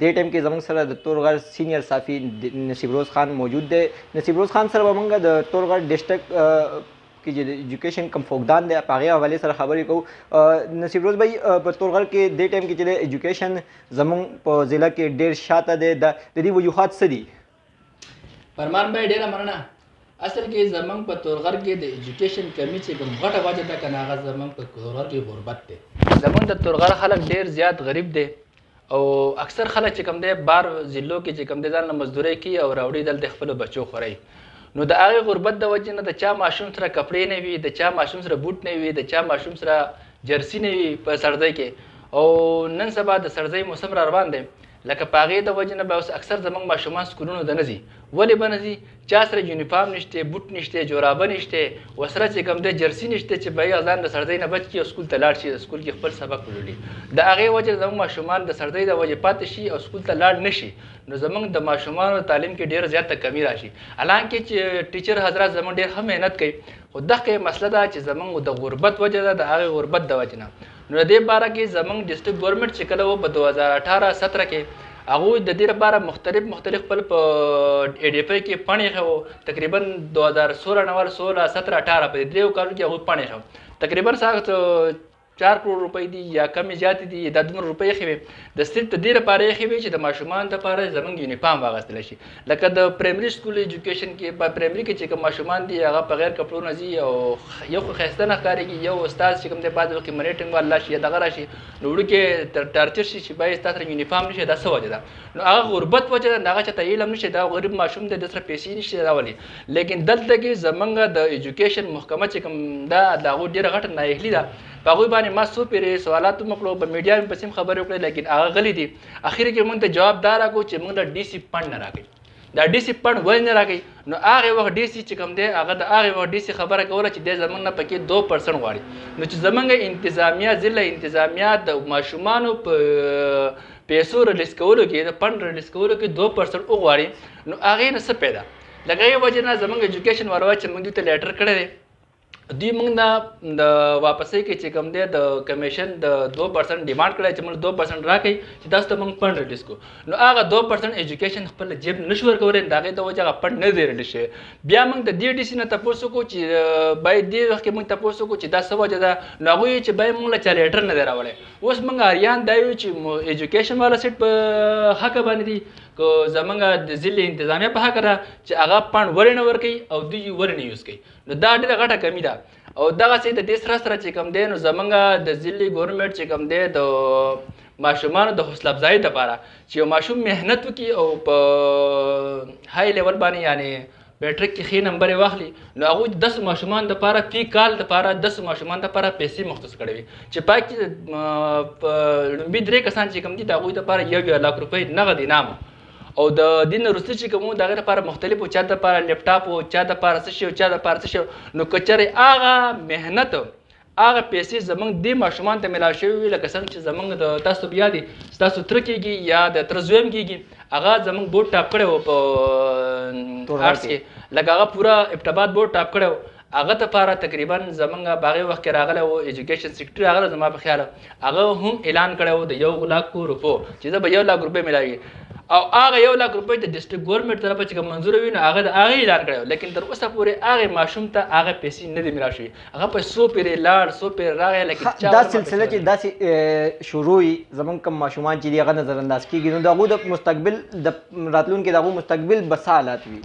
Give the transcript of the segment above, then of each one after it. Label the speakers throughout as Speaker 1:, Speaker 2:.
Speaker 1: دې ټیم کې زموږ سره د تورغر سینیئر صافي نصیب روز خان موجود دی نصیب روز خان سره به موږ د تورغر ډیسټرکټ کې چې د ایجوکیشن کم فوکدان دی په هغې حوالې سره خبرې کوو نصیب روز بھائی په تورغر کې دې ټایم کې چې د ایجوکیشن زموږ په ضلع کې ډېر شاته دی د دې وجوهات څه دي
Speaker 2: فرمان بای ډیره مننه اصل کې زمنګ په تورغر کې د ایجوکیشن کمی چې کوم غټه وجه ده کنه هغه زمنګ په تورغر کې غربت دی زمنګ د تورغر خلک ډیر زیات غریب دی او اکثر خلک چې کوم دی بار ضلعو کې چې کوم دی ځان له مزدورۍ کوي او راوړي دلته خپلو بچو خوري نو د هغې غربت د وجې نه د چا ماشوم سره کپړې نه وي د چا ماشوم سره بوټ نه وي د چا ماشوم سره جرسي نه وي په سړځۍ کې او نن سبا د سړځۍ موسم را روان دی لکه په هغې د وجې نه به اوس اکثر زمونږ ماشومان سکولونو ته نه ځي ولې به نه ځي چا سره یونیفارم نشته بوټ نشته جورابه نشته وسره چې کوم د جرسی نشته چې به یې ځان د سړځۍ نه بچ کړي او سکول ته لاړ شي سکول کې خپل سبق ولولي د هغې وجې زمونږ ماشومان د سړځۍ د وجې پاتې شي او سکول ته لاړ نشي نو زمونږ د ماشومانو تعلیم کې ډیر زیاته کمی راشي الانکه چې ټیچر حضرات زمونږ ډیر هم مهنت کوي خو دغه مسله ده چې زمونږ د غربت وجه ده د هغې غربت د وجې نه نو د دې باره کې زمونږ ډیسټرک ګورنمنټ چې کله و په 2018 17 کې هغه د دې لپاره مختلف مختلف خپل په ای ډی اف ای کې پڼې خو تقریبا 2016 نوال 16 17 18 په دریو کالو کې هغه پڼې خو تقریبا ساعت 4 کروڑ روپۍ دي یا کمی زیات دي دا دومره روپۍ خې د صرف د دې لپاره خې چې د ماشومان لپاره زمونږ یونیفارم واغستل شي لکه د پرایمري سکول ایجوکیشن کې په پرایمري کې چې کوم ماشومان دي هغه په غیر کپړو نه ځي او یو خو خسته نه ښکارېږي یو استاد چې کوم دی بعضې وخت مرې ټینګوال راشي یا دغه راشي نو وړوکی تر ټارچر شي چې باید ستا سره یونیفارم نشي دا څه وجه ده نو هغه غربت وجه ده هغه چاته علم نشي دا غریب ماشوم دی د سره پیسې نشي دا ولي لیکن دلته کې زمونږ د ایجوکیشن محکمه چې کوم دا د هغوی ډېره غټه نااهلي ده په هغوی باندې ما څو پیرې سوالات هم وکړو په میډیا مې پسې هم خبرې وکړې لیکن هغه غلي دي اخر کې مونږ ته جواب دا راکو چې مونږ له ډي سي فنډ نه راکوي دا ډي سي فنډ ولې نه راکوي نو هغه وخت ډي سي چې کوم دی هغه د هغه وخت ډي سي خبره کوله چې د زمونږ نه پکې دو پرسنټ غواړي نو چې زمونږ انتظامیه ضلع انتظامیه د ماشومانو په پیسو ریلیس کولو کې د فنډ ریلیس کولو کې دو پرسنټ وغواړي نو هغه نه څه پیدا لکه یې وجه نه زمونږ ایجوکیشن والو چې مونږ ته لیټر کړی دی دوی موږ نه د واپسې کې چې کوم دی د کمیشن د 2% ډیمانډ کړی چې موږ 2% راکړي چې تاسو ته موږ فند ریلیز کو نو هغه 2% ایجوکیشن خپل جیب نشو ورکولای دا غي د وجه هغه فند نه دی ریلیز شي بیا موږ د دې ډي سي نه تاسو کو چې باید دې وخت کې موږ تاسو کو چې دا څه وجه ده نو هغه چې باید موږ له چالیټر نه راولې اوس موږ اریان دا یو چې ایجوکیشن والا سیټ په حق باندې دي کو زمونږ د ضلع انتظامیه په حق ده چې هغه فند ورنه ورکي او دوی ورنه یوز کوي نو دا ډیره غټه کمی ده او دغه سي د دې سره سره چې کوم دی نو زمونږ د ضلعي ګورنمنټ چې کوم دی د ماشومانو د حوصله افزایۍ لپاره چې یو ماشوم مهنت وکړي او په های لیول باندې یعنی میټریک کې ښې نمبرې واخلي نو هغوی د داسې ماشومان دپاره فی کال دپاره داسې ماشومان دپاره پیسې مختص کړې وي چې پای کې لومبي درې کسان چې کوم دي د هغوی دپاره یو یو لاک روپۍ نغد انعام او د دین وروسته چې کوم دغه لپاره مختلفو چا د لپاره لپټاپ او چا د لپاره څه شي او چا د لپاره څه شي نو کچره هغه مهنت هغه پیسې زمنګ د ماشومان ته ملاو شوی وي لکه څنګه چې زمنګ د تاسو بیا دي تاسو تر کېږي یا د تر زویم کېږي هغه زمنګ بورډ ټاپ کړو په ارس کې لکه هغه پورا ابتباد بورډ ټاپ کړو هغه د پاره تقریبا زمونږ په هغه وخت کې راغلی و ایجوکیشن سیکرټري هغه زما په خیال هغه هم اعلان کړی و د یو لاک روپو چې زه به یو لاک روپۍ ملاوي او هغه یو لاک روپۍ د ډیسټریکټ ګورنمنټ طرفه چې منظور وي نو هغه د هغه اعلان کړی لیکن تر اوسه پورې هغه ماشوم ته هغه پیسې نه دی ملاو شوی هغه په سو پیری لاړ سو پیر راغی لیکن چا
Speaker 1: دا سلسله چې داسې شروع وي زمونږ کوم ماشومان چې هغه نظر انداز کیږي نو دغه د مستقبل د راتلونکي دغه مستقبل بسالات وي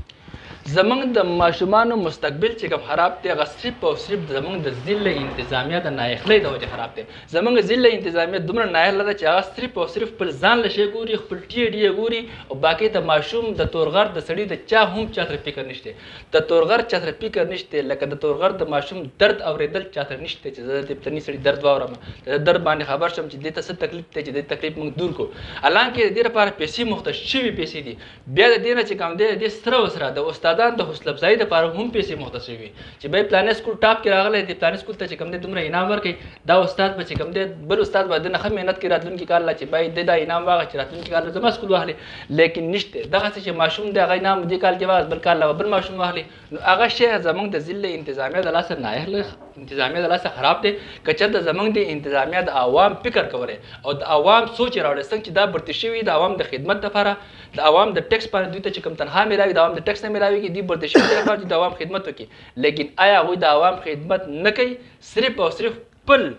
Speaker 2: زمونږ د ماشومانو مستقبل چې کوم خراب دی هغه صرف او صرف زمونږ د ضلع انتظامیه د نااخلۍ د وجې خراب دی زمونږ ضلع انتظامیه دومره نااخله ده چې هغه صرف او صرف خپل ځان له شی ګوري خپل ټی ډی ګوري او باقي د ماشوم د تورغر د سړي د چا هم چا سره فکر نشته د تورغر چا سره فکر نشته لکه د تورغر د ماشوم درد اوریدل چا سره نشته چې زه د پلنی سړي درد واورم د درد باندې خبر شم چې دې ته څه تکلیف دی چې دې تکلیف موږ دور کو الان کې دې لپاره پیسې مخته شوي پیسې دي بیا د دې نه چې کوم دی د دې سره وسره د استادان د حوصله افزایي لپاره هم پیسې مختصرې وي چې به پلانې سکول ټاپ کې راغلی دی پلانې سکول ته چې کوم دی دومره انعام ورکړي دا استاد به چې کوم دی بل استاد به د نه مهنت کې راتلونکي کال لا چې باید د دا انعام واغ چې راتلونکي کال زما سکول واخلي لیکن نشته دغه چې ماشوم دی هغه انعام دې کال کې واغ بل کال لا بل ماشوم واخلي نو هغه شی زمونږ د ضلع انتظامیه د لاسه نایخله انتظامیه د لاسه خراب دی که چېرته زمونږ د انتظامیه د عوام فکر کولی او د عوام سوچ یې راوړی څنګه چې دا برتي شوي د عوام د خدمت لپاره د عوام د ټیکس باندې دوی ته چې کوم تنخوا میلاوي د عوام د ټیکس نه میلاویږي دوی برتي شوي دي لپاره دوی د عوام خدمت وکړي لیکن آیا هغوی د عوام خدمت نه کوي صرف او صرف خپل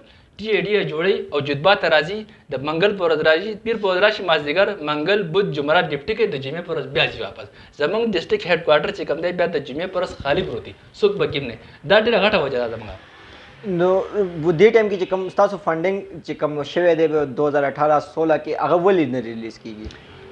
Speaker 2: ډیه ډیه جوړی او جدبا ته راځی د منګل په ورځ راځی پیر په ورځ راشی مازدیګر منګل بوت جمعرات ډیپټی کوي د جمعې په ورځ بیا ځی واپس زمونږ ډیسټریکټ هیډ کوارټر چې کوم دی بیا د جمعې په ورځ خالی پروت دی څوک پکې نه دا ډیره غټه وجه ده زمونږ
Speaker 1: نو دې ټایم کې چې کوم تاسو فاندینګ چې کوم شوی دی 2018 16 کې هغه ولې نه ریلیز کیږي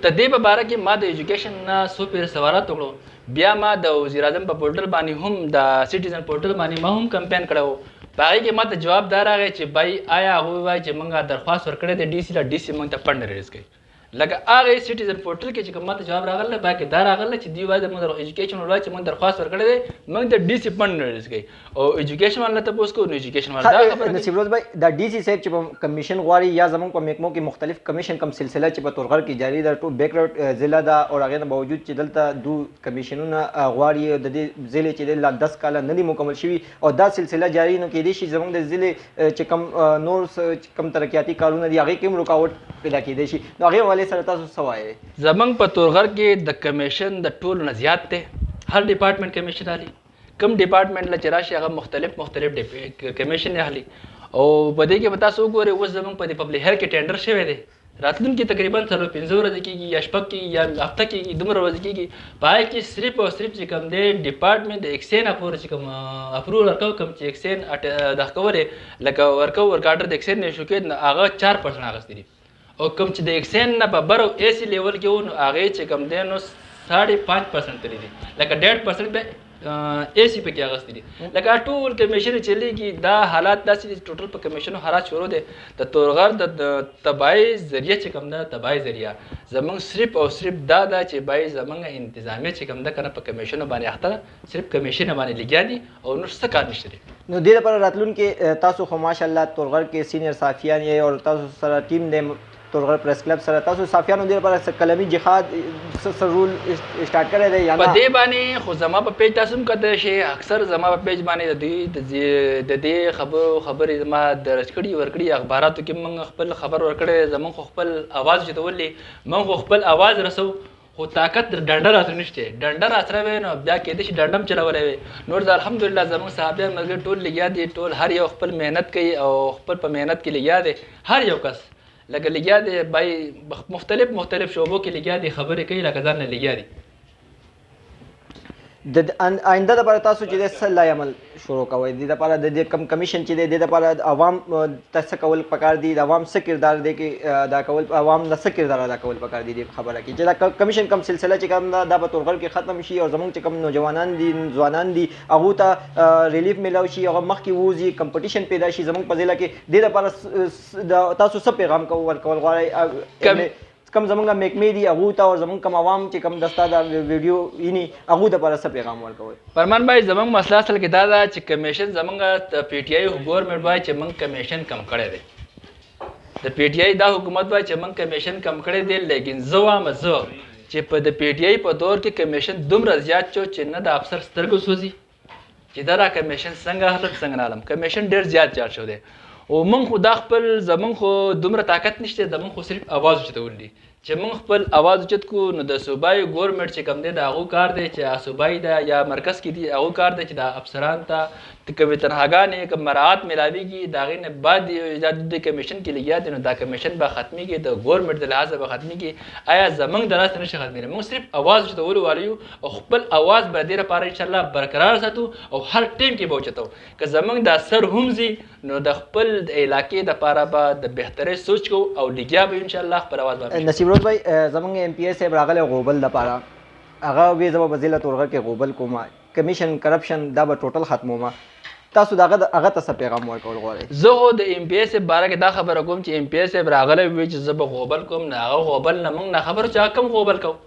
Speaker 2: د دې په باره کې ما د ایجوکیشن نه څو پیر سوالات وکړو بیا ما د وزیر اعظم په پورټل باندې هم د سټیزن پورټل باندې ما هم کمپاین کړو په هغې کې ماته جواب دا راغی چې بای آیا هغوی وایي چې موږ درخواست ورکړی دی ډي سي له ډي سي موږ ته پنډه ریلیز کوي لکه هغه سټیزن پورټل کې چې کوم ماته جواب راغله پای کې دا راغله چې دی وایي د مدر ایجوکیشن ولای چې مون درخواست ورکړی دی مونږ ته ډي سي پند نه رسګي او ایجوکیشن ولله تاسو کو نو ایجوکیشن ولله دا خبره
Speaker 1: نه سیبروز بای دا ډي سي صاحب چې کمیشن غواړي یا زمون په میکمو کې مختلف کمیشن کم سلسله چې په تورغر کې جاری ده ټول بیکرټ ضلع دا او هغه نه باوجود چې دلته دو کمیشنونه غواړي د دې ضلع چې لا 10 کال نه دي مکمل شوی او دا سلسله جاری نو کېدی شي زمونږ د ضلع چې کم نور کم ترقیاتي کارونه دي هغه کې هم رکاوټ پیدا کېدی شي نو هغه والي سره تاسو څه
Speaker 2: وایي زمونږ په تورغر کې د کمیشن د ټولو نه زیات دی هر ډپارټمنټ کمیشن اخلي کم ډپارټمنټ له چې راشي هغه مختلف مختلف کمیشن اخلي او په دې کې به تاسو وګورئ اوس زمونږ په دې پبلک هیلث کې ټینډر شوی دی راتلونکي تقریبا څلور پنځه ورځې کېږي یا شپږ کېږي یا هفته کېږي دومره ورځې کېږي په هغې کې صرف او صرف چې کوم دی ډپارټمنټ د اکسین اپور چې کوم اپرول ورکو کوم چې اکسین دغه کولې لکه ورکو ورک آرډر د اکسین نه ایشو کېد نو هغه چار پرسنټ اخیستي دي او کوم چې د اکسین نه په بر او ایسي لیول کې و نو هغې چې کوم دی نو ساړې پنځ پرسنټ تللي دي لکه ډېړ پرسنټ به ایسی پکې اغستې دي لکه ټول کمیشن چلیږي دا حالات داسې دي ټوټل په کمیشنو حالات شروع دي د تورغر د تبای ذریعہ چې کوم ده تبای ذریعہ زمونږ صرف او صرف دا ده چې بای زمونږ انتظامیه چې کوم ده کنه په کمیشنو باندې اخته ده صرف کمیشن باندې لګیا دي او نور څه کار نشته دي
Speaker 1: نو دې لپاره راتلونکي تاسو خو ماشاءالله تورغر کې سینیئر صحافیان یې او تاسو سره ټیم دی تورغر پریس کلب سره تاسو صافیانو دې لپاره څه قلمي جهاد څه څه رول سٹارټ کړی دی یا نه
Speaker 2: په دې باندې خو زما په پیج تاسو هم کتلی شئ اکثر زما په پیج باندې د دوی د دې خبرو خبرې زما درج کړي ورکړي اخباراتو کې موږ خپل خبر ورکړی دی زموږ خو خپل اواز چې ته ولې موږ خو خپل اواز رسو خو طاقت د ډنډه راسره نشته ډنډه راسره وي نو بیا کېدای شي ډنډه هم چلولی وي نور د الحمدلله زموږ صحابیان ملګري ټول لګیا دي ټول هر یو خپل محنت کوي او خپل په محنت کې لګیا دی هر یو کس لکه لګیا دی بای مختلف مختلف شعبو کې لګیا دي خبرې کوي لکه ځان نه لګیا دي
Speaker 1: د آینده لپاره تاسو چې د څه لای عمل شروع کوئ د لپاره د دې کم کمیشن چې دی د لپاره عوام ته څه کول پکار دي د عوام څه کردار دی کې ادا کول عوام نه څه کردار ادا کول پکار دي د خبره کې چې دا کمیشن کم سلسله چې کوم دا په تورغر کې ختم شي او زمونږ چې کوم نوجوانان دي ځوانان دي هغه ته ریلیف ملاو شي هغه مخ کې ووزي کمپټیشن پیدا شي زمونږ په ضلع کې د لپاره تاسو څه پیغام کوو ورکول غواړئ څه کوم زمونږ محکمې دي هغو ته او زمونږ کوم عوام چې کوم دستا دا ویډیو ویني هغو ته پر څه پیغام ورکوي
Speaker 2: پرمان بای زمونږ مسله اصل کې دا ده چې کمیشن زمونږ ته پی ټی آی ګورنمنت وای چې مونږ کمیشن کم کړی دی د پی ټی آی دا حکومت وای چې مونږ کمیشن کم کړی دی لیکن زه وایم زه چې په د پی ټی آی په دور کې کمیشن دومره زیات شو چې نه د افسر سترګو سوځي چې دا دا کمیشن څنګه اخلم څنګه نه اخلم کمیشن ډېر زیات چارج شو دی او موږ خو دا خپل زمونږ خو دومره طاقت نشته زمونږ خو صرف اواز چتول دي چې موږ خپل اواز چت کو نو د صوبایي ګورنمنټ چې کوم دی د هغو کار دی چې صوبایي ده یا مرکز کې دي هغو کار دی چې د افسران ته د کومې تنهاګانې کوم مراعات میلاویږي د هغې نه بعد دا د کمیشن کې لګیا دی نو دا کمیشن به ختمیږي د ګورنمنټ د لحاظه به ختمیږي آیا زمونږ د لاس نه شي ختمیږي موږ صرف اواز چتولو والو او خپل اواز به دې لپاره ان شاء الله برقرار ساتو او هر ټیم کې به وچتو که زمونږ دا سر هم زی نو د خپل علاقې د لپاره به د بهترې سوچ کو او لګیا به ان شاء الله خپل اواز
Speaker 1: به نصیب روز بھائی زمونږ ایم پی ایس صاحب راغله غوبل د لپاره هغه وی زما په ضلع تورغه کې غوبل کومه کمیشن کرپشن دا به ټوټل ختمومه تاسو دغه هغه ته څه پیغام ورکول غواړئ
Speaker 2: زه هو د ایم پی ایس باره کې دا خبره کوم چې ایم پی ایس راغله وی چې زه به غوبل کوم نه هغه غوبل نه موږ نه خبر چې کوم غوبل کوم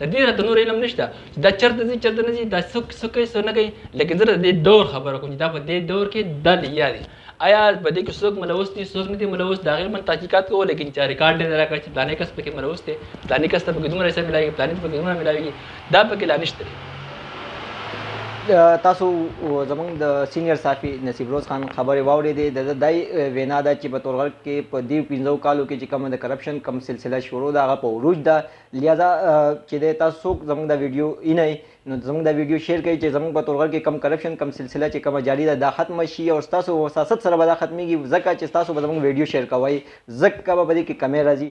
Speaker 2: د دې راته نور علم نشته چې دا چرته ځي چرته نه ځي دا څوک څه کوي څه نه کوي لکه زه د دې دور خبره کوم چې دا په دې دور کې دا لیا دي آیا په دې کې څوک ملوث دي څوک نه دي ملوث د هغې من تحقیقات کوو لیکن چې ریکارډ دې نه راکړه چې پلانې کس پکې ملوث دی پلانې کس ته پکې دومره حصه ملاوي پلانې ته پکې دومره ملاوي دا پکې لا نشته دی
Speaker 1: تاسو زمونږ د سینیئر صافي نصیب روز خان خبرې واورې دي د دای وینا ده چې په تورغر کې په دې پنځو کالو کې چې کوم د کرپشن کم سلسله شروع ده هغه په عروج ده لهذا چې دی تاسو څوک زموږ دا ویډیو وینئ نو زموږ دا ویډیو شیر کړئ چې زموږ په تورغر کې کم کرپشن کم سلسله چې کومه جاري ده دا ختمه شي او ستاسو وساست سره به دا ختمیږي ځکه چې تاسو به زموږ ویډیو شیر کوئ ځکه به په دې کې کمی راځي